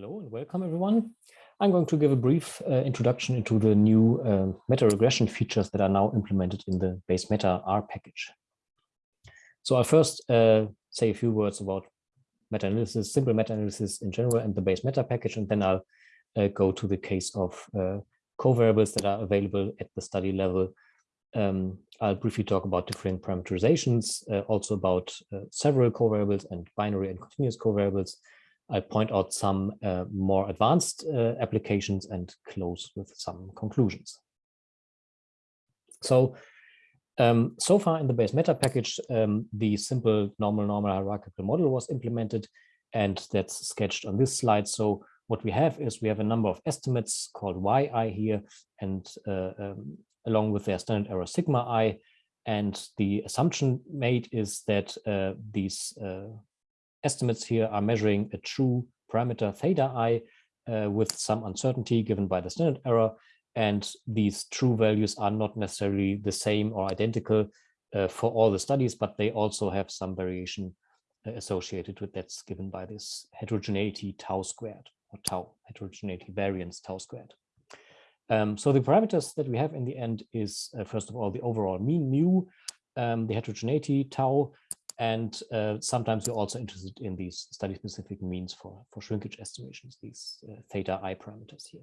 Hello and welcome everyone. I'm going to give a brief uh, introduction into the new uh, meta-regression features that are now implemented in the bayesmeta R package. So I'll first uh, say a few words about meta-analysis, simple meta-analysis in general and the bayesmeta package, and then I'll uh, go to the case of uh, covariables that are available at the study level. Um, I'll briefly talk about different parameterizations, uh, also about several covariables and binary and continuous covariables, I point out some uh, more advanced uh, applications and close with some conclusions. So, um, so far in the bayesmeta package, um, the simple normal normal hierarchical model was implemented and that's sketched on this slide. So what we have is we have a number of estimates called yi here and uh, um, along with their standard error sigma i and the assumption made is that uh, these uh, estimates here are measuring a true parameter theta i uh, with some uncertainty given by the standard error. And these true values are not necessarily the same or identical uh, for all the studies, but they also have some variation uh, associated with that's given by this heterogeneity tau squared or tau heterogeneity variance tau squared. Um, so the parameters that we have in the end is, uh, first of all, the overall mean mu, um, the heterogeneity tau, and uh, sometimes you're also interested in these study-specific means for, for shrinkage estimations, these uh, theta i parameters here.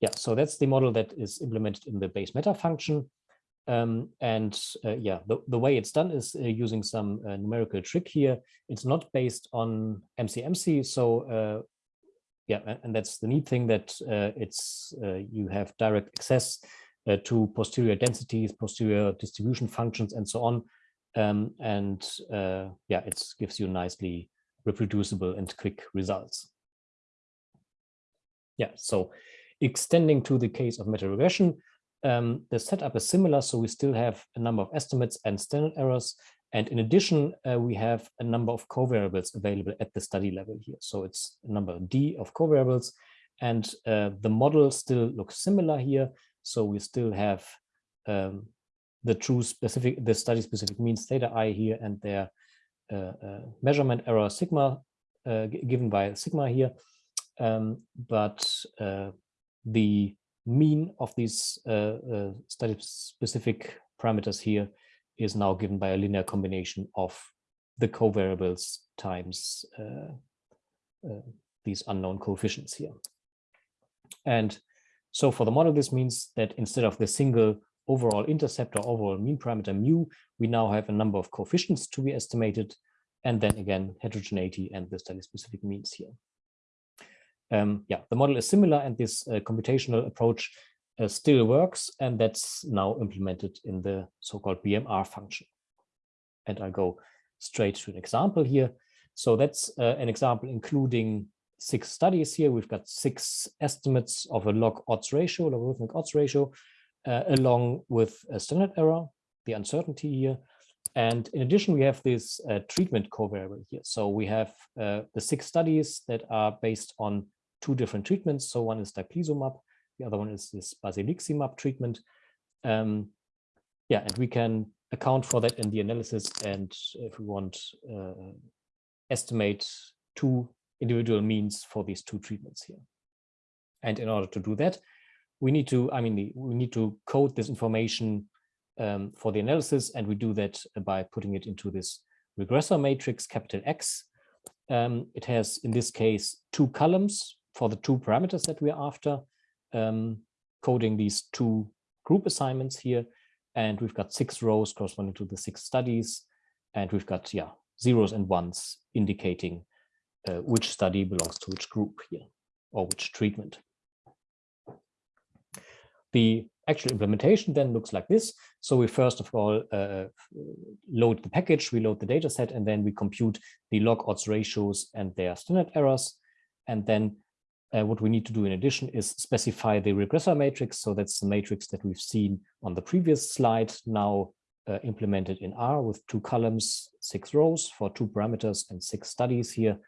Yeah, so that's the model that is implemented in the bayesmeta function. Um, and uh, yeah, the, the way it's done is uh, using some uh, numerical trick here. It's not based on MCMC. So uh, yeah, and that's the neat thing that it's you have direct access to posterior densities, posterior distribution functions, and so on um, and uh, yeah, it gives you nicely reproducible and quick results. Yeah, so extending to the case of meta-regression, um, the setup is similar. So we still have a number of estimates and standard errors. And in addition, uh, we have a number of covariables available at the study level here. So it's a number D of covariables. And uh, the model still looks similar here. So we still have um, the true specific, the study specific means theta i here and their uh, uh, measurement error sigma uh, given by sigma here. Um, but uh, the mean of these uh, uh, study specific parameters here is now given by a linear combination of the covariables times these unknown coefficients here. And so for the model, this means that instead of the single overall intercept or overall mean parameter mu, we now have a number of coefficients to be estimated, and then again, heterogeneity and the study specific means here. Um, yeah, the model is similar and this uh, computational approach uh, still works, and that's now implemented in the so-called BMR function. And I'll go straight to an example here. So that's uh, an example including six studies here. We've got six estimates of a log odds ratio, logarithmic odds ratio, uh, along with a standard error, the uncertainty here. And in addition, we have this uh, treatment covariable here. So we have uh, the six studies that are based on two different treatments. So one is daclizumab, the other one is this basiliximab treatment. Um, yeah, and we can account for that in the analysis. And if we want, uh, estimate two individual means for these two treatments here. And in order to do that, we need to, I mean, we need to code this information um, for the analysis, and we do that by putting it into this regressor matrix, capital X. Um, it has, in this case, two columns for the two parameters that we're after, um, coding these two group assignments here. And we've got six rows corresponding to the six studies. And we've got, yeah, zeros and ones indicating uh, which study belongs to which group here, or which treatment. The actual implementation then looks like this. So we first of all uh, load the package, we load the data set, and then we compute the log odds ratios and their standard errors. And then uh, what we need to do in addition is specify the regressor matrix. So that's the matrix that we've seen on the previous slide, now uh, implemented in R with two columns, six rows for two parameters and six studies here.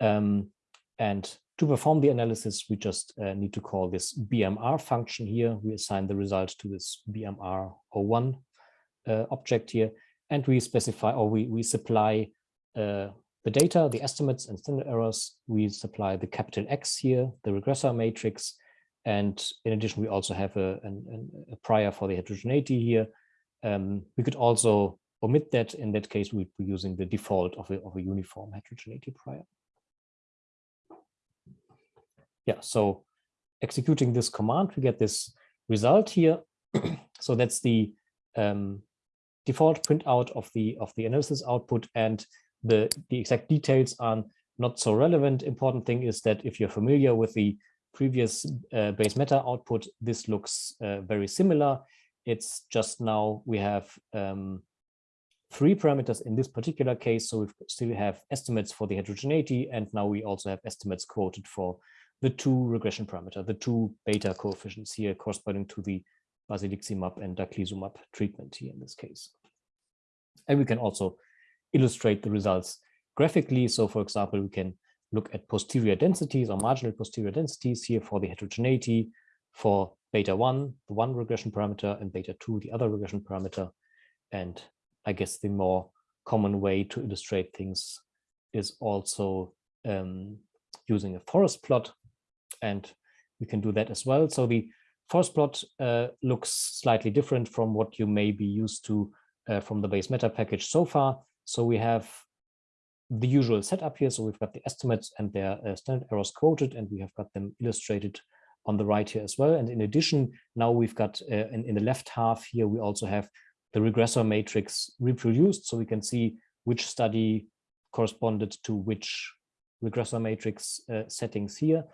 Um, and to perform the analysis, we just uh, need to call this BMR function here. We assign the result to this BMR01 uh, object here, and we specify or we, we supply uh, the data, the estimates and standard errors. We supply the capital X here, the regressor matrix. And in addition, we also have a, an, a prior for the heterogeneity here. Um, we could also omit that. In that case, we'd be using the default of a, of a uniform heterogeneity prior. Yeah, so executing this command, we get this result here. so that's the um, default printout of the of the analysis output and the the exact details are not so relevant. Important thing is that if you're familiar with the previous uh, bayesmeta output, this looks uh, very similar. It's just now we have um, three parameters in this particular case. So we still have estimates for the heterogeneity, and now we also have estimates quoted for the two regression parameter, the two beta coefficients here corresponding to the basiliximab and daclizumab treatment here in this case. And we can also illustrate the results graphically. So for example, we can look at posterior densities or marginal posterior densities here for the heterogeneity for beta 1, the one regression parameter, and beta 2, the other regression parameter. And I guess the more common way to illustrate things is also um, using a forest plot. And we can do that as well. So the forest plot uh, looks slightly different from what you may be used to uh, from the bayesmeta package so far. So we have the usual setup here. So we've got the estimates and their uh, standard errors quoted, and we have got them illustrated on the right here as well. And in addition, now we've got uh, in, in the left half here, we also have the regressor matrix reproduced. So we can see which study corresponded to which regressor matrix uh, settings here.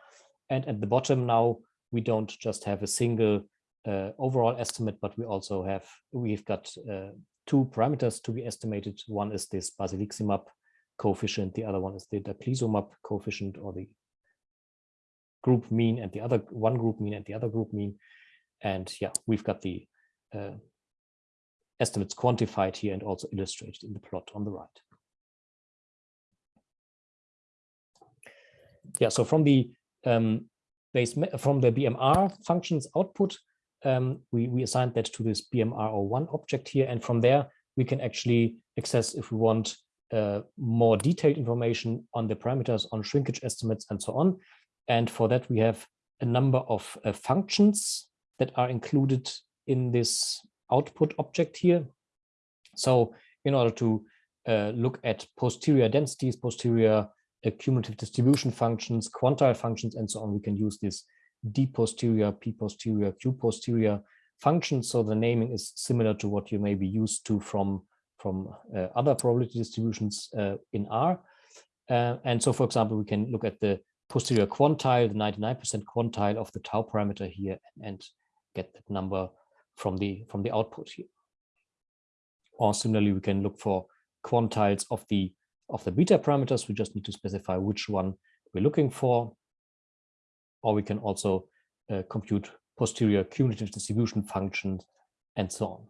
And at the bottom now, we don't just have a single uh, overall estimate, but we also have, we've got uh, two parameters to be estimated. One is this basiliximab coefficient, the other one is the daclizumab coefficient or the group mean and the other one group mean and the other group mean. And yeah, we've got the uh, estimates quantified here and also illustrated in the plot on the right. Yeah, so from the um, base from the BMR functions output, um, we, we assigned that to this BMR01 object here. And from there, we can actually access if we want uh, more detailed information on the parameters, on shrinkage estimates, and so on. And for that, we have a number of uh, functions that are included in this output object here. So in order to uh, look at posterior densities, posterior cumulative distribution functions, quantile functions, and so on, we can use this d posterior, p posterior, q posterior functions. So the naming is similar to what you may be used to from, from uh, other probability distributions uh, in R. Uh, and so, for example, we can look at the posterior quantile, the 99% quantile of the tau parameter here, and get that number from the from the output here. Or similarly, we can look for quantiles of the of the beta parameters. We just need to specify which one we're looking for or we can also uh, compute posterior cumulative distribution functions and so on.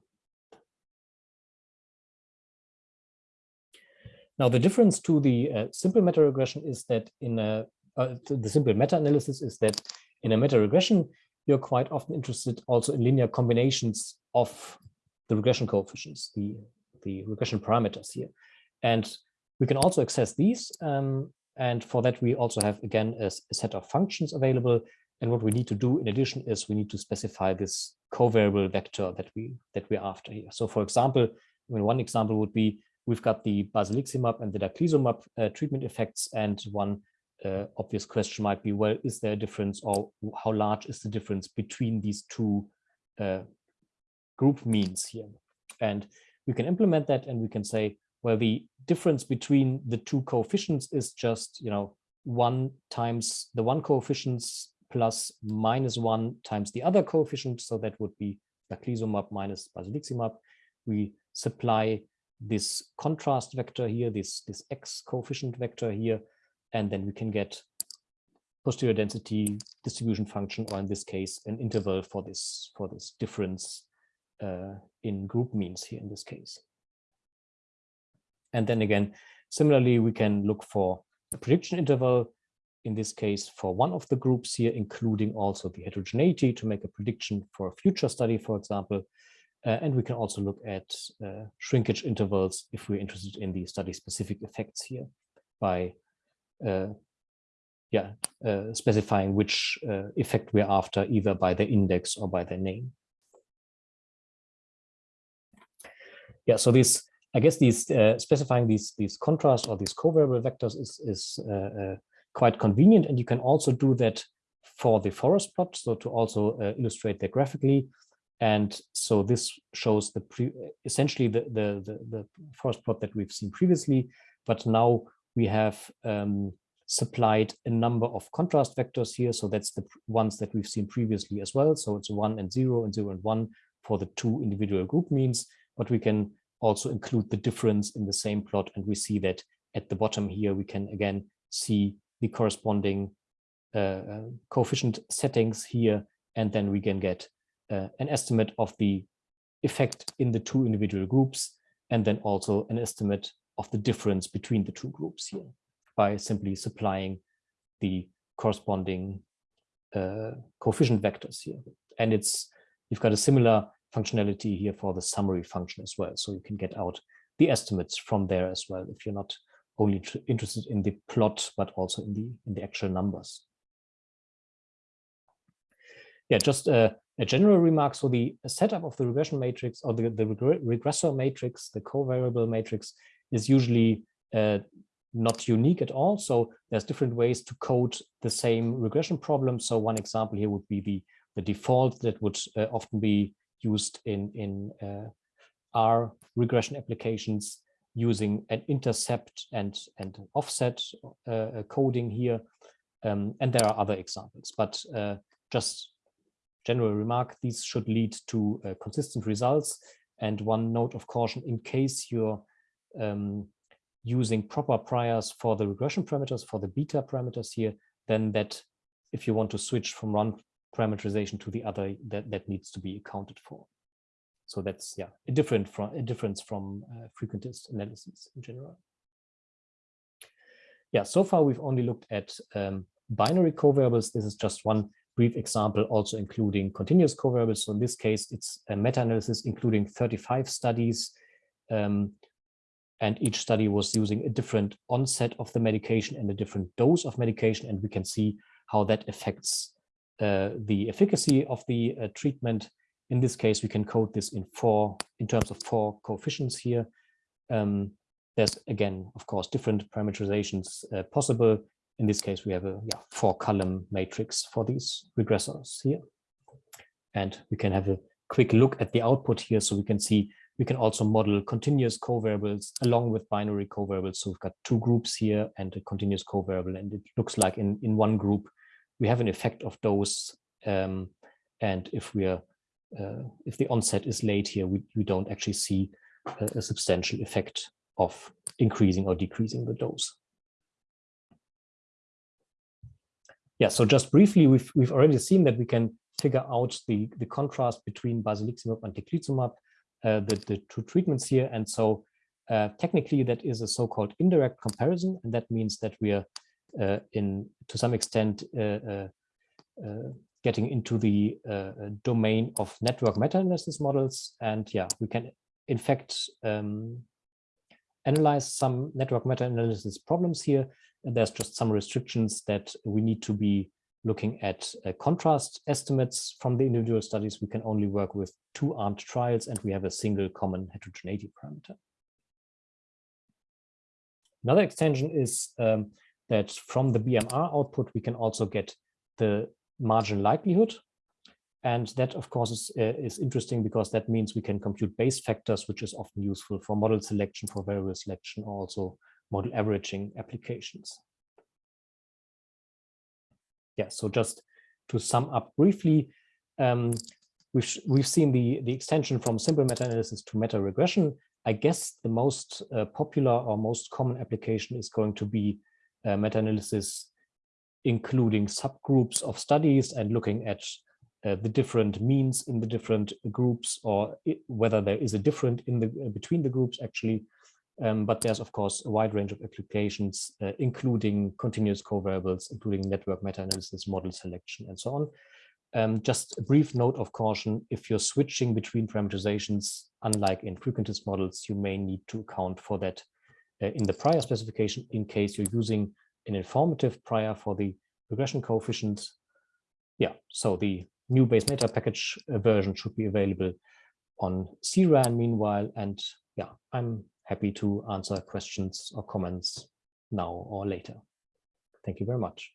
Now, the difference to the uh, simple meta regression is that in a, uh, the simple meta analysis is that in a meta regression, you're quite often interested also in linear combinations of the regression coefficients, the, the regression parameters here. And we can also access these um, and for that, we also have, again, a, a, set of functions available. And what we need to do in addition is we need to specify this covariable vector that, we, that we're after here. So for example, I mean, one example would be we've got the basiliximab and the daclizumab uh, treatment effects. And one uh, obvious question might be, well, is there a difference or how large is the difference between these two uh, group means here? And we can implement that and we can say, where the difference between the two coefficients is just, you know, one times the one coefficients plus minus one times the other coefficient. So that would be daclizumab minus basiliximab. We supply this contrast vector here, this, this x coefficient vector here, and then we can get posterior density distribution function, or in this case, an interval for this for this difference uh, in group means here in this case. And then again, similarly, we can look for a prediction interval, in this case, for one of the groups here, including also the heterogeneity to make a prediction for a future study, for example. Uh, and we can also look at uh, shrinkage intervals if we're interested in the study-specific effects here. by uh, yeah, uh, specifying which uh, effect we're after, either by the index or by the name. Yeah, so this, I guess these uh, specifying these these contrast or these covariable vectors is is uh, uh, quite convenient, and you can also do that for the forest plot. So to also uh, illustrate that graphically, and so this shows the pre essentially the, the the the forest plot that we've seen previously, but now we have um, supplied a number of contrast vectors here. So that's the ones that we've seen previously as well. So it's one and zero and zero and one for the two individual group means, but we can also include the difference in the same plot. And we see that at the bottom here, we can again see the corresponding uh, uh coefficient settings here. And then we can get uh, an estimate of the effect in the two individual groups, and then also an estimate of the difference between the two groups here by simply supplying the corresponding uh, coefficient vectors here. And it's you've got a similar functionality here for the summary function as well. So you can get out the estimates from there as well if you're not only interested in the plot, but also in the in the actual numbers. Yeah, just a, a general remark. So the setup of the regression matrix or the, the regressor matrix, the covariable matrix is usually uh, not unique at all. So there's different ways to code the same regression problem. So one example here would be the, the default that would uh, often be used in, in uh, R regression applications using an intercept and, and offset uh, coding here. Um, and there are other examples, but uh, just general remark, these should lead to uh, consistent results. And one note of caution, in case you're um, using proper priors for the regression parameters, for the beta parameters here, then that if you want to switch from one parameterization to the other, that, that needs to be accounted for. So that's yeah a different from a difference from uh, frequentist analysis in general. Yeah, so far we've only looked at um, binary covariables. This is just one brief example, also including continuous covariables. So in this case, it's a meta-analysis including 35 studies um, and each study was using a different onset of the medication and a different dose of medication. And we can see how that affects the efficacy of the uh, treatment. In this case, we can code this in four, in terms of four coefficients here. Um, there's again, of course, different parameterizations uh, possible. In this case, we have a yeah, four column matrix for these regressors here. And we can have a quick look at the output here so we can see we can also model continuous covariables along with binary covariables. So we've got two groups here and a continuous covariable. And it looks like in, in one group, we have an effect of dose. Um, and if we are, uh, if the onset is late here, we, we don't actually see a, a substantial effect of increasing or decreasing the dose. Yeah, so just briefly, we've, we've already seen that we can figure out the, the contrast between basiliximab and daclizumab uh, the, the two treatments here. And so uh, technically that is a so-called indirect comparison. And that means that we are in, to some extent, getting into the domain of network meta-analysis models. And yeah, we can in fact um, analyze some network meta-analysis problems here. And there's just some restrictions that we need to be looking at uh, contrast estimates from the individual studies, we can only work with two armed trials and we have a single common heterogeneity parameter. Another extension is um, that from the BMR output, we can also get the margin likelihood. And that, of course, is, uh, is interesting because that means we can compute Bayes factors, which is often useful for model selection, for variable selection, also model averaging applications yeah, so just to sum up briefly, um, we've, we've seen the, the extension from simple meta-analysis to meta-regression. I guess the most uh, popular or most common application is going to be uh, meta-analysis including subgroups of studies and looking at uh, the different means in the different groups or it, whether there is a different in the uh, between the groups actually um, but there's, of course, a wide range of applications, uh, including continuous covariables, including network meta-analysis, model selection, and so on. Um, just a brief note of caution, if you're switching between parameterizations, unlike in frequentist models, you may need to account for that in the prior specification in case you're using an informative prior for the regression coefficients. Yeah, so the new bayesmeta package uh, version should be available on CRAN meanwhile. And yeah, I'm happy to answer questions or comments now or later. Thank you very much.